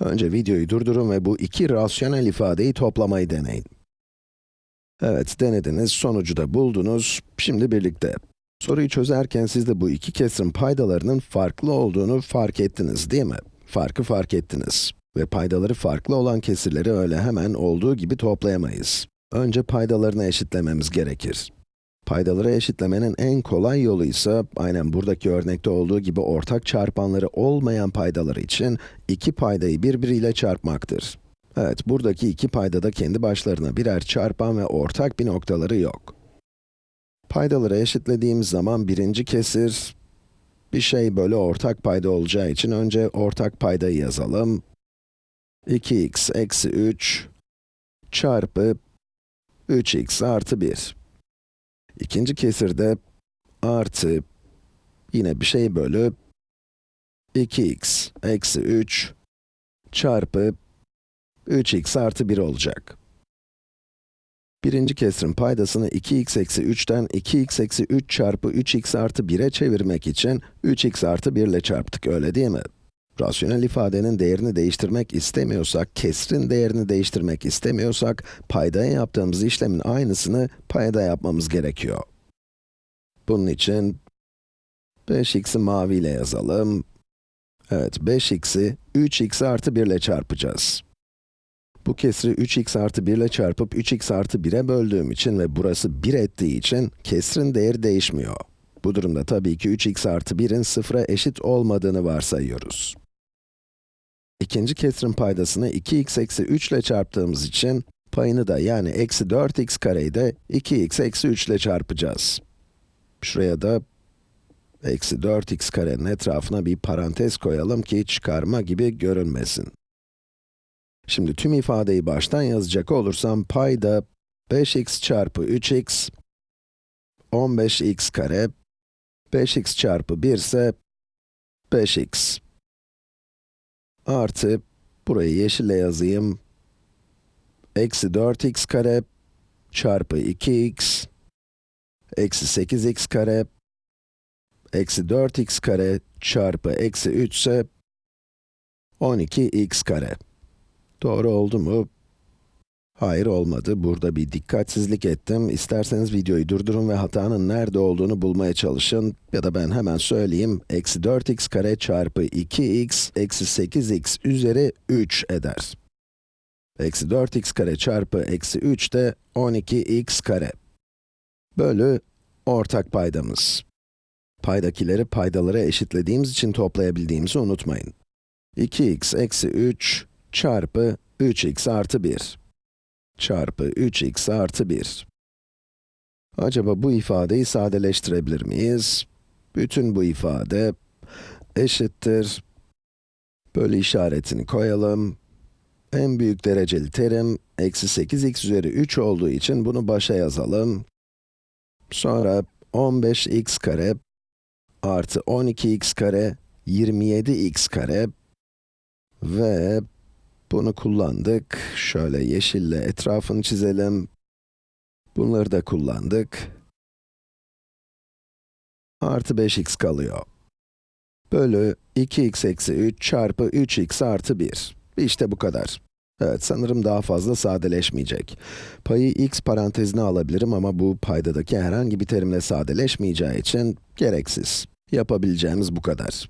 Önce videoyu durdurun ve bu iki rasyonel ifadeyi toplamayı deneyin. Evet, denediniz, sonucu da buldunuz. Şimdi birlikte. Soruyu çözerken siz de bu iki kesirin paydalarının farklı olduğunu fark ettiniz, değil mi? Farkı fark ettiniz. Ve paydaları farklı olan kesirleri öyle hemen olduğu gibi toplayamayız. Önce paydalarını eşitlememiz gerekir. Paydaları eşitlemenin en kolay yolu ise, aynen buradaki örnekte olduğu gibi ortak çarpanları olmayan paydaları için iki paydayı birbiriyle çarpmaktır. Evet, buradaki iki payda da kendi başlarına birer çarpan ve ortak bir noktaları yok. Paydaları eşitlediğimiz zaman birinci kesir, bir şey bölü ortak payda olacağı için önce ortak paydayı yazalım. 2x eksi 3 çarpı 3x artı 1. İkinci kesirde artı, yine bir şey bölü 2x eksi 3 çarpı 3x artı 1 olacak. Birinci kesirin paydasını 2x eksi 3'ten 2x eksi 3 çarpı 3x artı 1'e çevirmek için 3x artı 1 ile çarptık, öyle değil mi? Rasyonel ifadenin değerini değiştirmek istemiyorsak, kesrin değerini değiştirmek istemiyorsak, paydaya yaptığımız işlemin aynısını payda yapmamız gerekiyor. Bunun için 5x'i maviyle yazalım. Evet, 5x'i 3x artı 1 ile çarpacağız. Bu kesri 3x artı 1 ile çarpıp 3x artı 1'e böldüğüm için ve burası 1 ettiği için kesrin değeri değişmiyor. Bu durumda tabii ki 3x artı 1'in sıfıra eşit olmadığını varsayıyoruz. İkinci kesrin paydasını 2x eksi 3 ile çarptığımız için, payını da yani eksi 4x kareyi de 2x eksi 3 ile çarpacağız. Şuraya da eksi 4x karenin etrafına bir parantez koyalım ki çıkarma gibi görünmesin. Şimdi tüm ifadeyi baştan yazacak olursam, payda 5x çarpı 3x, 15x kare, 5x çarpı 1 ise 5x. Artı, burayı yeşille yazayım, eksi 4x kare çarpı 2x, eksi 8x kare, eksi 4x kare çarpı eksi 3 ise 12x kare. Doğru oldu mu? Hayır olmadı. Burada bir dikkatsizlik ettim. İsterseniz videoyu durdurun ve hatanın nerede olduğunu bulmaya çalışın. Ya da ben hemen söyleyeyim. Eksi 4x kare çarpı 2x eksi 8x üzeri 3 eder. Eksi 4x kare çarpı eksi 3 de 12x kare. Bölü ortak paydamız. Paydakileri paydalara eşitlediğimiz için toplayabildiğimizi unutmayın. 2x eksi 3 çarpı 3x artı 1 çarpı 3x artı 1. Acaba bu ifadeyi sadeleştirebilir miyiz? Bütün bu ifade eşittir. Bölü işaretini koyalım. En büyük dereceli terim, eksi 8x üzeri 3 olduğu için bunu başa yazalım. Sonra 15x kare artı 12x kare 27x kare ve bunu kullandık. Şöyle yeşille etrafını çizelim. Bunları da kullandık. Artı 5x kalıyor. Bölü 2x eksi 3 çarpı 3x artı 1. İşte bu kadar. Evet, sanırım daha fazla sadeleşmeyecek. Payı x parantezine alabilirim ama bu paydadaki herhangi bir terimle sadeleşmeyeceği için gereksiz. Yapabileceğimiz bu kadar.